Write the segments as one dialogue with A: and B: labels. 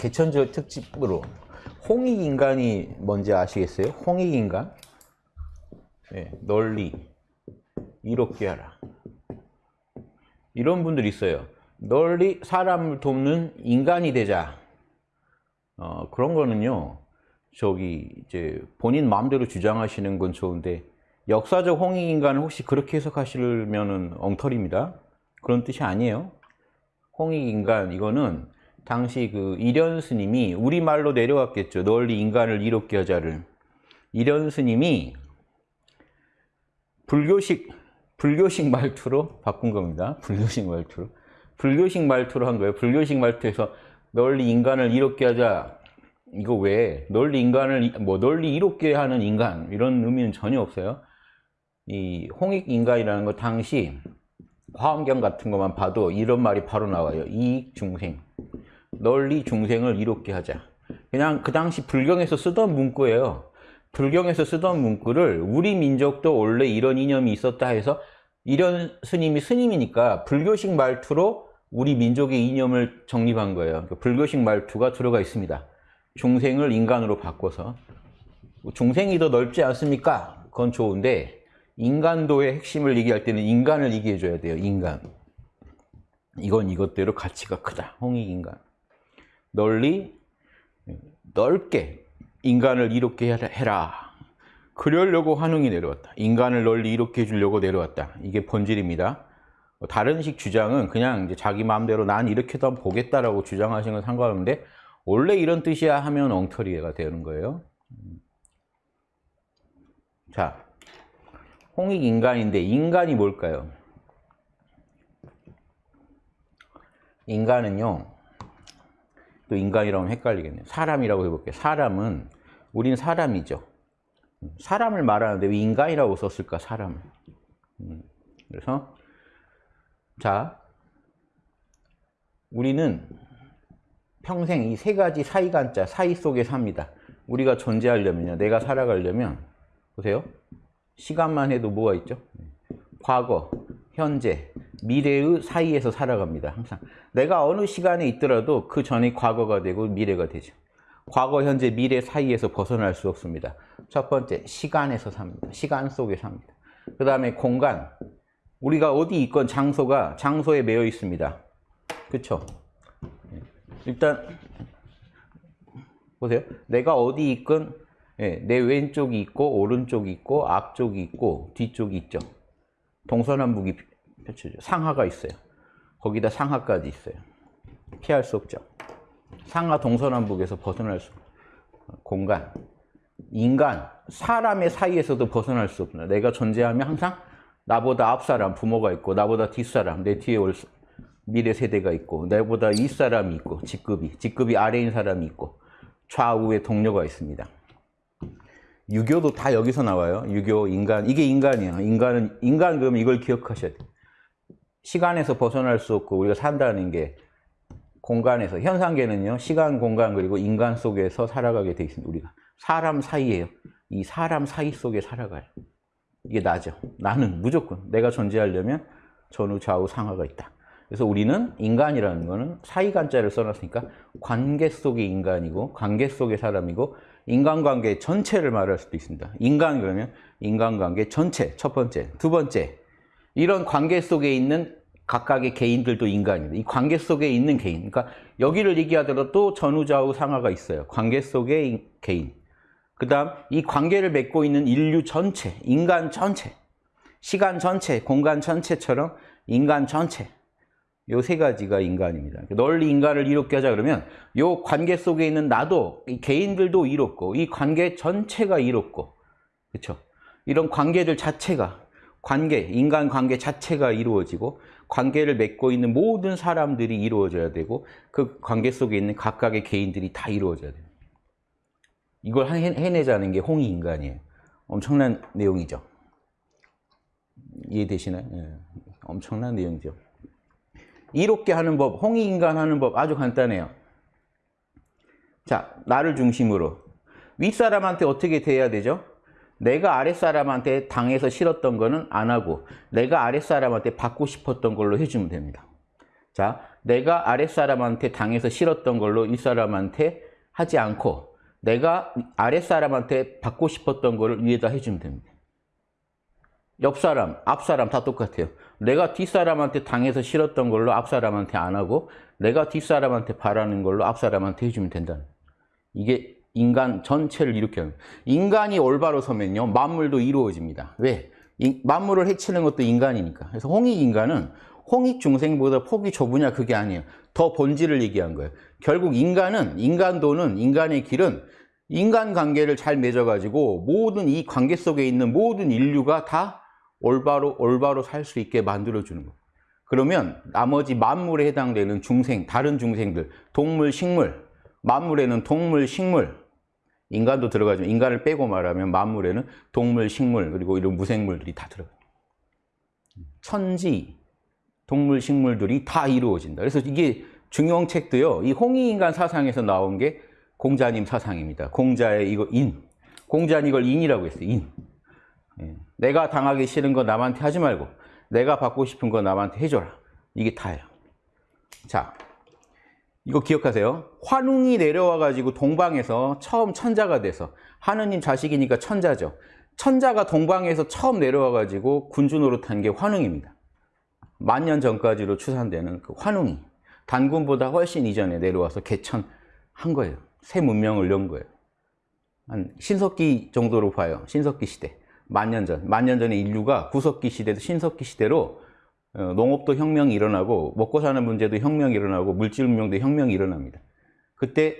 A: 개천절 특집으로 홍익인간이 뭔지 아시겠어요? 홍익인간? 네, 널리 이롭게 하라. 이런 분들 있어요. 널리 사람을 돕는 인간이 되자. 어, 그런 거는요. 저기 이제 본인 마음대로 주장하시는 건 좋은데 역사적 홍익인간을 혹시 그렇게 해석하시면은 엉터리입니다. 그런 뜻이 아니에요. 홍익인간 이거는 당시 그 이련 스님이 우리말로 내려왔겠죠. 널리 인간을 이롭게 하자를. 이련 스님이 불교식 불교식 말투로 바꾼 겁니다. 불교식 말투로. 불교식 말투로 한 거예요. 불교식 말투에서 널리 인간을 이롭게 하자. 이거 왜 널리 인간을 뭐 널리 이롭게 하는 인간 이런 의미는 전혀 없어요. 이 홍익 인간이라는 거 당시 화엄경 같은 것만 봐도 이런 말이 바로 나와요. 이익 중생. 널리 중생을 이롭게 하자. 그냥 그 당시 불경에서 쓰던 문구예요. 불경에서 쓰던 문구를 우리 민족도 원래 이런 이념이 있었다 해서 이런 스님이 스님이니까 불교식 말투로 우리 민족의 이념을 정립한 거예요. 불교식 말투가 들어가 있습니다. 중생을 인간으로 바꿔서 중생이 더 넓지 않습니까? 그건 좋은데 인간도의 핵심을 얘기할 때는 인간을 얘기해 줘야 돼요. 인간. 이건 이것대로 가치가 크다. 홍익인간. 널리 넓게 인간을 이롭게 해라. 그러려고 환웅이 내려왔다. 인간을 널리 이롭게 해주려고 내려왔다. 이게 본질입니다. 다른 식 주장은 그냥 이제 자기 마음대로 난 이렇게도 한번 보겠다라고 주장하시는 건 상관없는데 원래 이런 뜻이야 하면 엉터리가 되는 거예요. 자, 홍익 인간인데 인간이 뭘까요? 인간은요. 또 인간이라고 하면 헷갈리겠네요. 사람이라고 해볼게요. 사람은 우린 사람이죠. 사람을 말하는데 왜 인간이라고 썼을까? 사람을. 음, 그래서 자 우리는 평생 이 세 가지 사이간자 사이 속에 삽니다. 우리가 존재하려면요. 내가 살아가려면 보세요. 시간만 해도 뭐가 있죠? 과거, 현재, 미래의 사이에서 살아갑니다. 항상. 내가 어느 시간에 있더라도 그 전이 과거가 되고 미래가 되죠. 과거, 현재, 미래 사이에서 벗어날 수 없습니다. 첫 번째, 시간에서 삽니다. 시간 속에 삽니다. 그 다음에 공간. 우리가 어디 있건 장소가 장소에 매여 있습니다. 그쵸? 일단 보세요. 내가 어디 있건 내 왼쪽이 있고 오른쪽이 있고 앞쪽이 있고 뒤쪽이 있죠. 동서남북이 펼쳐져 상하가 있어요. 거기다 상하까지 있어요. 피할 수 없죠. 상하 동서남북에서 벗어날 수 공간 인간 사람의 사이에서도 벗어날 수 없나 내가 존재하면 항상 나보다 앞사람 부모가 있고 나보다 뒷사람 내 뒤에 올 미래 세대가 있고 나보다 윗사람이 있고 직급이 직급이 아래인 사람이 있고 좌우에 동료가 있습니다. 유교도 다 여기서 나와요. 유교, 인간. 이게 인간이에요. 인간은, 인간 그러면 이걸 기억하셔야 돼요. 시간에서 벗어날 수 없고 우리가 산다는 게 공간에서, 현상계는요, 시간, 공간, 그리고 인간 속에서 살아가게 돼 있습니다. 우리가. 사람 사이에요. 이 사람 사이 속에 살아가요. 이게 나죠. 나는 무조건 내가 존재하려면 전후, 좌우, 상하가 있다. 그래서 우리는 인간이라는 거는 사이간자를 써놨으니까 관계 속의 인간이고 관계 속의 사람이고 인간관계 전체를 말할 수도 있습니다. 인간 그러면 인간관계 전체 첫 번째, 두 번째 이런 관계 속에 있는 각각의 개인들도 인간입니다. 이 관계 속에 있는 개인, 그러니까 여기를 얘기하더라도 또 전후좌우 상하가 있어요. 관계 속의 개인. 그 다음 이 관계를 맺고 있는 인류 전체, 인간 전체, 시간 전체, 공간 전체처럼 인간 전체 요 세 가지가 인간입니다. 널리 인간을 이롭게 하자 그러면 요 관계 속에 있는 나도 이 개인들도 이롭고 이 관계 전체가 이롭고 그렇죠? 이런 관계들 자체가 관계, 인간 관계 자체가 이루어지고 관계를 맺고 있는 모든 사람들이 이루어져야 되고 그 관계 속에 있는 각각의 개인들이 다 이루어져야 돼요. 이걸 해내자는 게 홍익인간이에요. 엄청난 내용이죠. 이해되시나요? 예. 엄청난 내용이죠. 이롭게 하는 법, 홍익인간 하는 법 아주 간단해요. 자, 나를 중심으로. 윗사람한테 어떻게 대해야 되죠? 내가 아랫사람한테 당해서 싫었던 거는 안 하고 내가 아랫사람한테 받고 싶었던 걸로 해주면 됩니다. 자, 내가 아랫사람한테 당해서 싫었던 걸로 윗사람한테 하지 않고 내가 아랫사람한테 받고 싶었던 거를 위에다 해주면 됩니다. 옆사람, 앞사람 다 똑같아요. 내가 뒷사람한테 당해서 싫었던 걸로 앞사람한테 안 하고 내가 뒷사람한테 바라는 걸로 앞사람한테 해주면 된다는 이게 인간 전체를 합니다. 인간이 올바로 서면요. 만물도 이루어집니다. 왜? 이, 만물을 해치는 것도 인간이니까. 그래서 홍익인간은 홍익중생보다 폭이 좁으냐 그게 아니에요. 더 본질을 얘기한 거예요. 결국 인간은 인간도는 인간의 길은 인간관계를 잘 맺어가지고 모든 이 관계 속에 있는 모든 인류가 다 올바로 올바로 살 수 있게 만들어주는 거예요. 그러면 나머지 만물에 해당되는 중생, 다른 중생들, 동물, 식물, 만물에는 동물, 식물, 인간도 들어가죠. 인간을 빼고 말하면 만물에는 동물, 식물, 그리고 이런 무생물들이 다 들어가요. 천지, 동물, 식물들이 다 이루어진다. 그래서 이게 중용 책도요. 이 홍익인간 사상에서 나온 게 공자님 사상입니다. 공자의 이거 인. 공자는 이걸 인이라고 했어요. 인. 예. 내가 당하기 싫은 거 남한테 하지 말고 내가 받고 싶은 거 남한테 해줘라. 이게 다예요. 자, 이거 기억하세요. 환웅이 내려와 가지고 동방에서 처음 천자가 돼서 하느님 자식이니까 천자죠. 천자가 동방에서 처음 내려와 가지고 군주 노릇한 게 환웅입니다. 만년 전까지로 추산되는 그 환웅이 단군보다 훨씬 이전에 내려와서 개천한 거예요. 새 문명을 연 거예요. 한 신석기 정도로 봐요. 신석기 시대. 만년 전. 만년 전에 인류가 구석기 시대도 신석기 시대로 어, 농업도 혁명이 일어나고 먹고 사는 문제도 혁명이 일어나고 물질 문명도 혁명이 일어납니다. 그때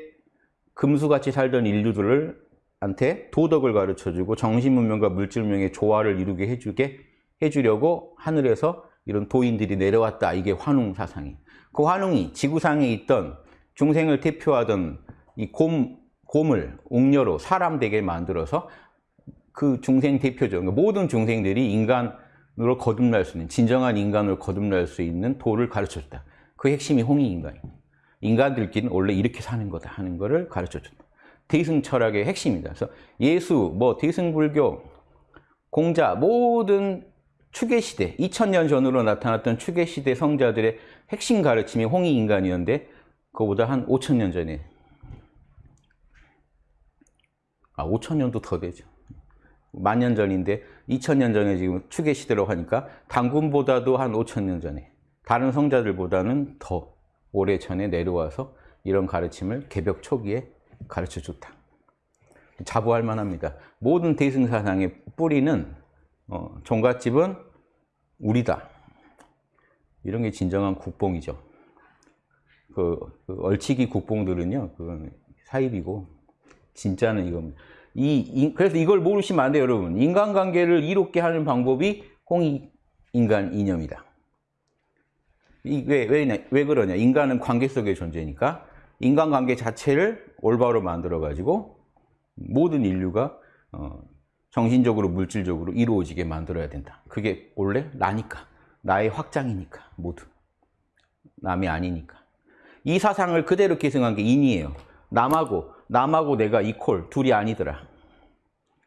A: 금수같이 살던 인류들을 한테 도덕을 가르쳐주고 정신 문명과 물질 문명의 조화를 이루게 해주게 해주려고 하늘에서 이런 도인들이 내려왔다. 이게 환웅 사상이. 그 환웅이 지구상에 있던 중생을 대표하던 이 곰, 곰을 웅녀로 사람 되게 만들어서 그 중생 대표죠. 그러니까 모든 중생들이 인간 으로 거듭날 수 있는 진정한 인간으로 거듭날 수 있는 도를 가르쳐줬다. 그 핵심이 홍익인간입니다. 인간들끼리는 원래 이렇게 사는 거다 하는 거를 가르쳐준다. 대승 철학의 핵심입니다. 그래서 예수, 뭐 대승 불교, 공자 모든 추계 시대, 2000년 전으로 나타났던 추계 시대 성자들의 핵심 가르침이 홍익 인간이었는데 그거보다 한 5000년 전에 아 5000년도 더 되죠. 만년 전인데 2000년 전에 지금 추계 시대로 하니까 당군보다도 한 5000년 전에 다른 성자들보다는 더 오래 전에 내려와서 이런 가르침을 개벽 초기에 가르쳐 줬다. 자부할 만합니다. 모든 대승 사상의 뿌리는 어, 종갓집은 우리다. 이런 게 진정한 국뽕이죠. 그, 그 얼치기 국뽕들은요, 그 사입이고 진짜는 이겁니다. 이, 이, 그래서 이걸 모르시면 안 돼요, 여러분. 인간관계를 이롭게 하는 방법이 홍익인간 이념이다. 이, 왜, 왜, 왜 그러냐? 인간은 관계 속의 존재니까 인간관계 자체를 올바로 만들어 가지고 모든 인류가 어, 정신적으로 물질적으로 이루어지게 만들어야 된다. 그게 원래 나니까. 나의 확장이니까 모두. 남이 아니니까. 이 사상을 그대로 계승한 게 인이에요. 남하고 남하고 내가 이콜 둘이 아니더라.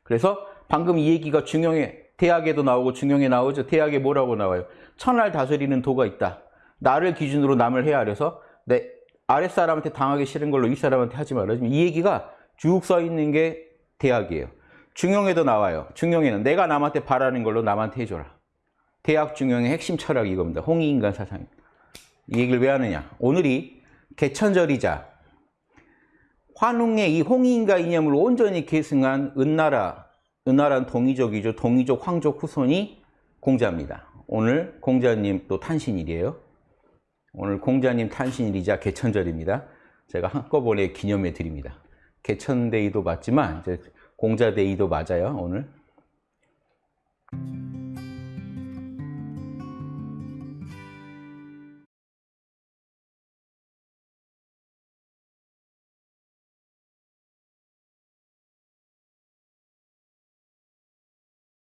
A: 그래서 방금 이 얘기가 중용에 대학에도 나오고 중용에 나오죠. 대학에 뭐라고 나와요? 천할 다스리는 도가 있다. 나를 기준으로 남을 헤아려서 내 아랫사람한테 당하기 싫은 걸로 윗사람한테 하지 말아. 이 얘기가 쭉 써 있는 게 대학이에요. 중용에도 나와요. 중용에는 내가 남한테 바라는 걸로 남한테 해줘라. 대학 중용의 핵심 철학이 이겁니다. 홍익인간 사상입니다. 이 얘기를 왜 하느냐. 오늘이 개천절이자 환웅의 이 홍익인간 이념을 온전히 계승한 은나라, 은나라는 동이족이죠. 동이족 황족 후손이 공자입니다. 오늘 공자님 또 탄신일이에요. 오늘 공자님 탄신일이자 개천절입니다. 제가 한꺼번에 기념해 드립니다. 개천데이도 맞지만 이제 공자데이도 맞아요, 오늘.